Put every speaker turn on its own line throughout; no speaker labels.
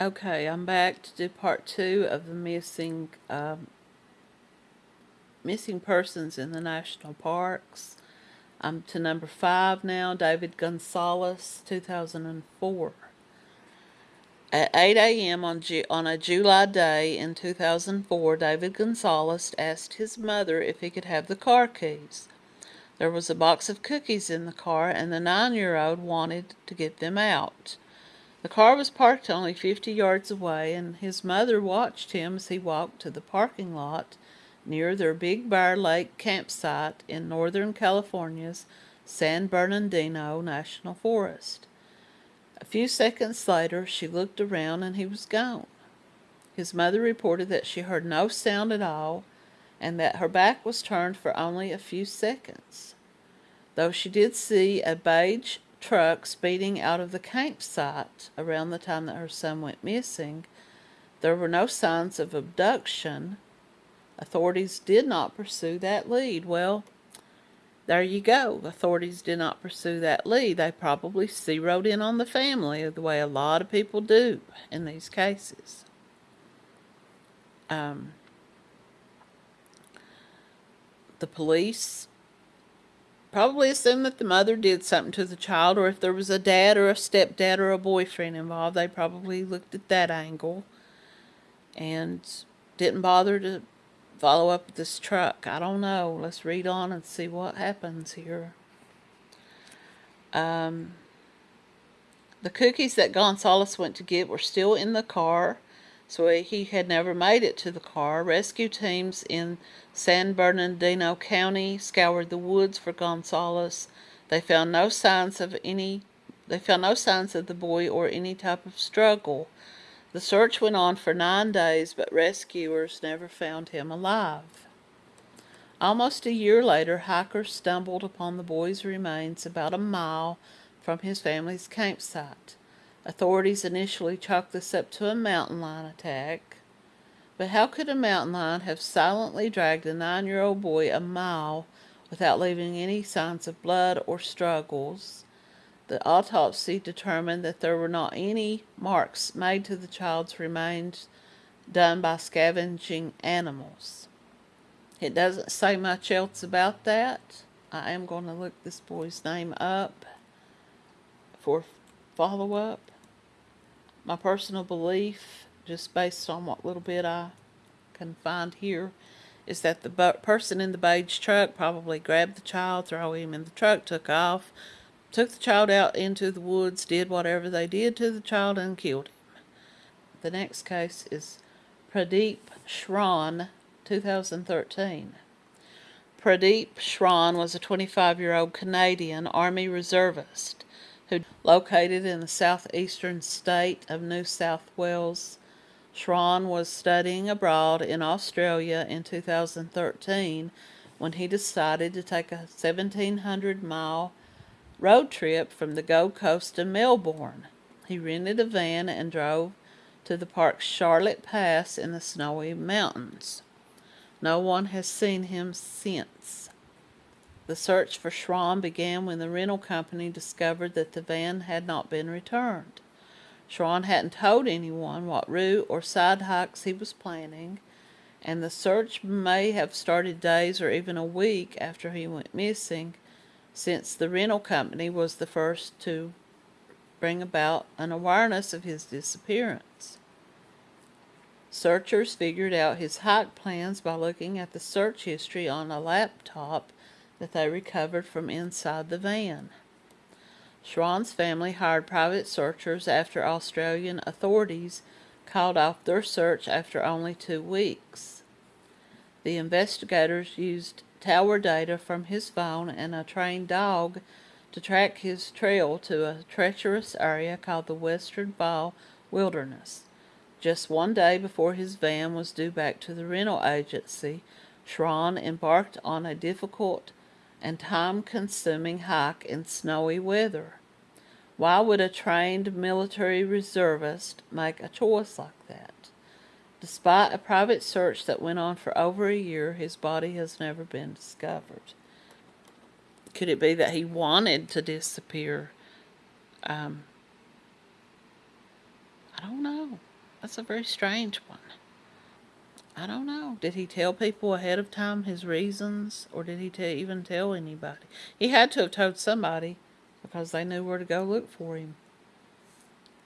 Okay, I'm back to do part two of the missing um, missing persons in the national parks. I'm to number five now, David Gonzalez, 2004. At 8 a.m. On, on a July day in 2004, David Gonzalez asked his mother if he could have the car keys. There was a box of cookies in the car, and the nine year old wanted to get them out. The car was parked only 50 yards away, and his mother watched him as he walked to the parking lot near their Big Bear Lake campsite in Northern California's San Bernardino National Forest. A few seconds later, she looked around and he was gone. His mother reported that she heard no sound at all and that her back was turned for only a few seconds. Though she did see a beige truck speeding out of the campsite around the time that her son went missing, there were no signs of abduction. Authorities did not pursue that lead. Well, there you go. Authorities did not pursue that lead. They probably zeroed in on the family the way a lot of people do in these cases. Um, the police probably assumed that the mother did something to the child, or if there was a dad or a stepdad or a boyfriend involved, they probably looked at that angle and didn't bother to follow up with this truck. I don't know. Let's read on and see what happens here. Um, the cookies that Gonzalez went to get were still in the car so he had never made it to the car. Rescue teams in San Bernardino County scoured the woods for Gonzalez. They found no signs of any they found no signs of the boy or any type of struggle. The search went on for nine days, but rescuers never found him alive. Almost a year later, hikers stumbled upon the boy's remains about a mile from his family's campsite. Authorities initially chalked this up to a mountain lion attack. But how could a mountain lion have silently dragged a nine year old boy a mile without leaving any signs of blood or struggles? The autopsy determined that there were not any marks made to the child's remains done by scavenging animals. It doesn't say much else about that. I am going to look this boy's name up for follow up my personal belief, just based on what little bit I can find here, is that the person in the beige truck probably grabbed the child, threw him in the truck, took off, took the child out into the woods, did whatever they did to the child, and killed him. The next case is Pradeep Srawn, 2013. Pradeep Srawn was a 25 year old Canadian Army reservist who located in the southeastern state of New South Wales. Srawn was studying abroad in Australia in 2013 when he decided to take a 1700 mile road trip from the Gold Coast to Melbourne. He rented a van and drove to the park's Charlotte Pass in the snowy mountains. No one has seen him since. The search for Srawn began when the rental company discovered that the van had not been returned. Srawn hadn't told anyone what route or side hikes he was planning, and the search may have started days or even a week after he went missing, since the rental company was the first to bring about an awareness of his disappearance. Searchers figured out his hike plans by looking at the search history on a laptop that they recovered from inside the van. Srawn's family hired private searchers after Australian authorities called off their search after only two weeks. The investigators used tower data from his phone and a trained dog to track his trail to a treacherous area called the Western Fall Wilderness. Just one day before his van was due back to the rental agency, Srawn embarked on a difficult and time-consuming hike in snowy weather. Why would a trained military reservist make a choice like that? Despite a private search that went on for over a year, his body has never been discovered. Could it be that he wanted to disappear? Um, I don't know. That's a very strange one. I don't know. Did he tell people ahead of time his reasons, or did he even tell anybody? He had to have told somebody because they knew where to go look for him.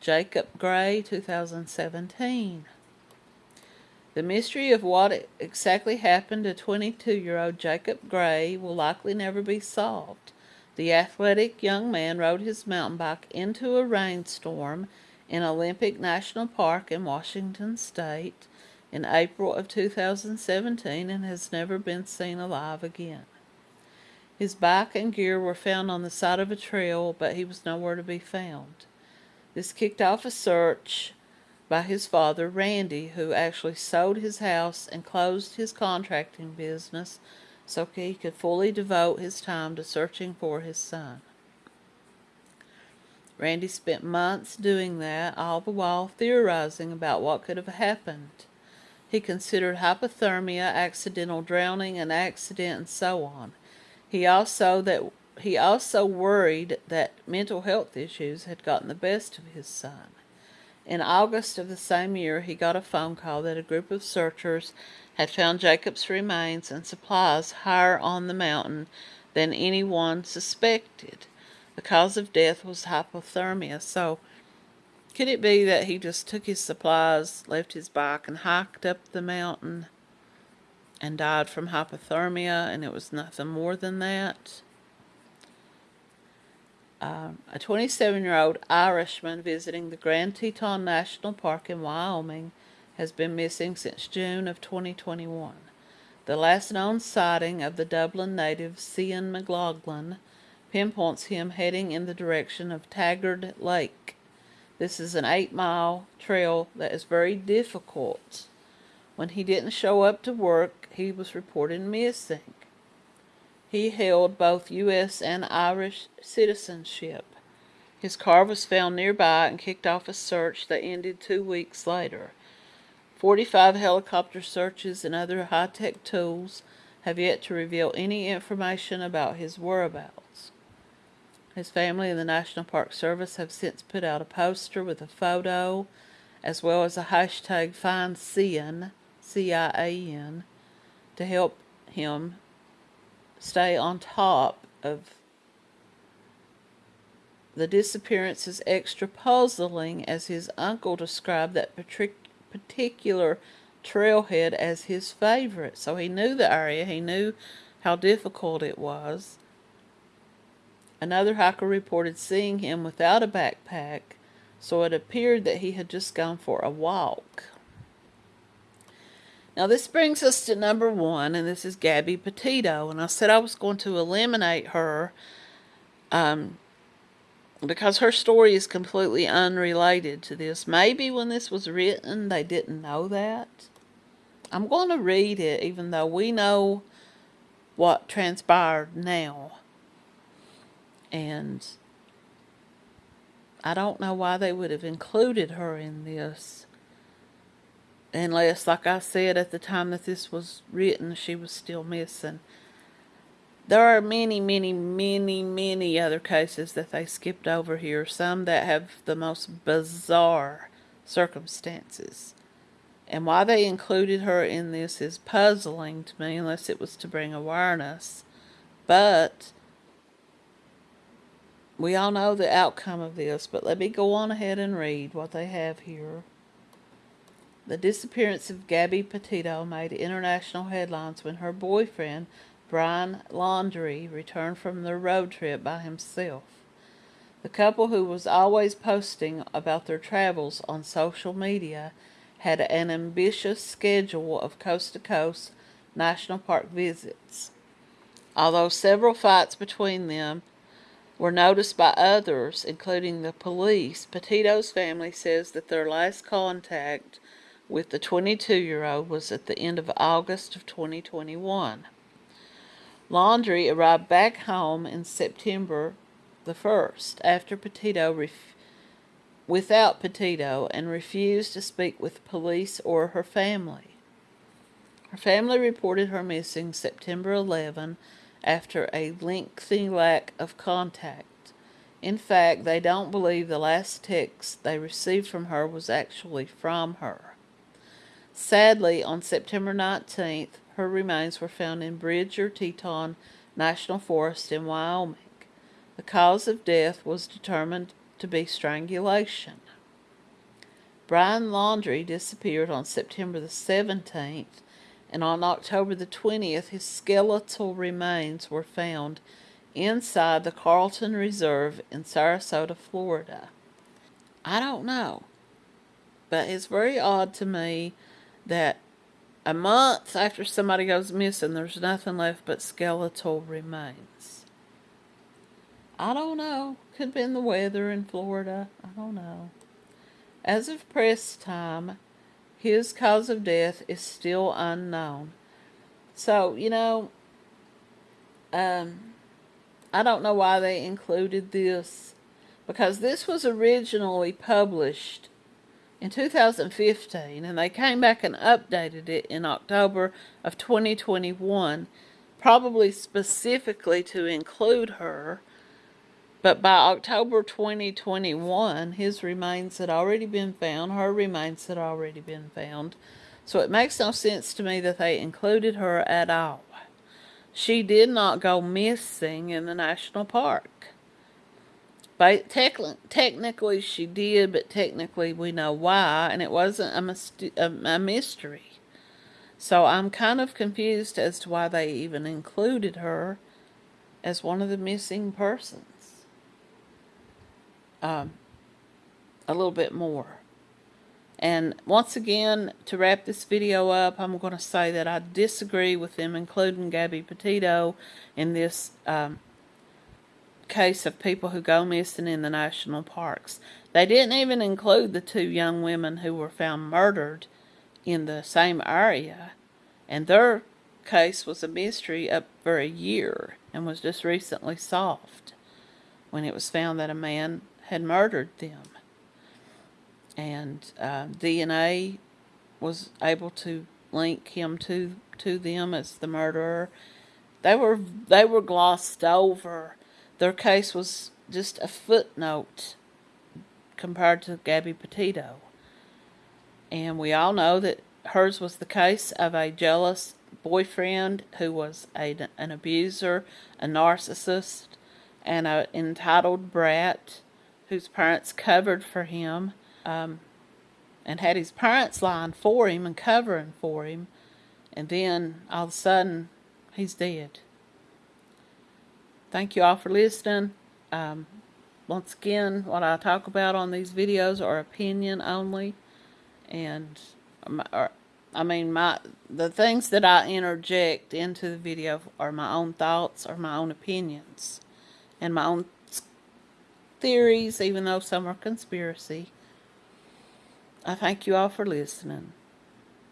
Jacob Gray, 2017. The mystery of what exactly happened to 22 year old Jacob Gray will likely never be solved. The athletic young man rode his mountain bike into a rainstorm in Olympic National Park in Washington State in April of 2017 and has never been seen alive again. His bike and gear were found on the side of a trail, but he was nowhere to be found. This kicked off a search by his father, Randy, who actually sold his house and closed his contracting business so he could fully devote his time to searching for his son. Randy spent months doing that, all the while theorizing about what could have happened. He considered hypothermia, accidental drowning, an accident, and so on. He also that he also worried that mental health issues had gotten the best of his son. In August of the same year, he got a phone call that a group of searchers had found Jacob's remains and supplies higher on the mountain than anyone suspected. The cause of death was hypothermia. So, could it be that he just took his supplies, left his bike, and hiked up the mountain and died from hypothermia, and it was nothing more than that? Um, a 27 year old Irishman visiting the Grand Teton National Park in Wyoming has been missing since June of 2021. The last known sighting of the Dublin native Cian McLaughlin pinpoints him heading in the direction of Taggart Lake. This is an eight mile trail that is very difficult. When he didn't show up to work, he was reported missing. He held both U.S. and Irish citizenship. His car was found nearby and kicked off a search that ended two weeks later. 45 helicopter searches and other high tech tools have yet to reveal any information about his whereabouts. His family and the National Park Service have since put out a poster with a photo as well as a hashtag Find Cian, C I A N, to help him stay on top of the disappearance is extra puzzling as his uncle described that particular trailhead as his favorite. So he knew the area, he knew how difficult it was. Another hiker reported seeing him without a backpack, so it appeared that he had just gone for a walk. Now this brings us to number one, and this is Gabby Petito. And I said I was going to eliminate her um, because her story is completely unrelated to this. Maybe when this was written, they didn't know that. I'm going to read it, even though we know what transpired now. And I don't know why they would have included her in this unless, like I said at the time that this was written, she was still missing. There are many, many, many, many other cases that they skipped over here, some that have the most bizarre circumstances. And why they included her in this is puzzling to me, unless it was to bring awareness. But we all know the outcome of this, but let me go on ahead and read what they have here. The disappearance of Gabby Petito made international headlines when her boyfriend, Brian Laundrie, returned from their road trip by himself. The couple, who was always posting about their travels on social media, had an ambitious schedule of coast to coast national park visits. Although several fights between them were noticed by others, including the police, Petito's family says that their last contact with the 22 year old was at the end of August of 2021. Laundrie arrived back home in September the 1st after Petito without Petito and refused to speak with police or her family. Her family reported her missing September 11 after a lengthy lack of contact. In fact, they don't believe the last text they received from her was actually from her. Sadly, on September 19th, her remains were found in Bridger Teton National Forest in Wyoming. The cause of death was determined to be strangulation. Brian Laundrie disappeared on September the 17th, and on October the 20th, his skeletal remains were found inside the Carlton Reserve in Sarasota, Florida. I don't know, but it's very odd to me that a month after somebody goes missing, there's nothing left but skeletal remains. I don't know. Could have been the weather in Florida. I don't know. As of press time, his cause of death is still unknown. So, you know, um, I don't know why they included this because this was originally published in 2015 and they came back and updated it in October of 2021 probably specifically to include her but by October 2021 his remains had already been found her remains had already been found so it makes no sense to me that they included her at all she did not go missing in the national park but technically she did, but technically we know why, and it wasn't a, a, a mystery. So I'm kind of confused as to why they even included her as one of the missing persons. Um, a little bit more. And once again, to wrap this video up, I'm going to say that I disagree with them including Gabby Petito in this um, case of people who go missing in the national parks. They didn't even include the two young women who were found murdered in the same area, and their case was a mystery up for a year and was just recently solved when it was found that a man had murdered them. And uh, DNA was able to link him to to them as the murderer. They were they were glossed over their case was just a footnote compared to Gabby Petito. And we all know that hers was the case of a jealous boyfriend who was a, an abuser, a narcissist, and an entitled brat whose parents covered for him um, and had his parents lying for him and covering for him. And then all of a sudden, he's dead thank you all for listening. Um, once again, what I talk about on these videos are opinion only. And, I mean, my the things that I interject into the video are my own thoughts or my own opinions. And my own theories, even though some are conspiracy. I thank you all for listening.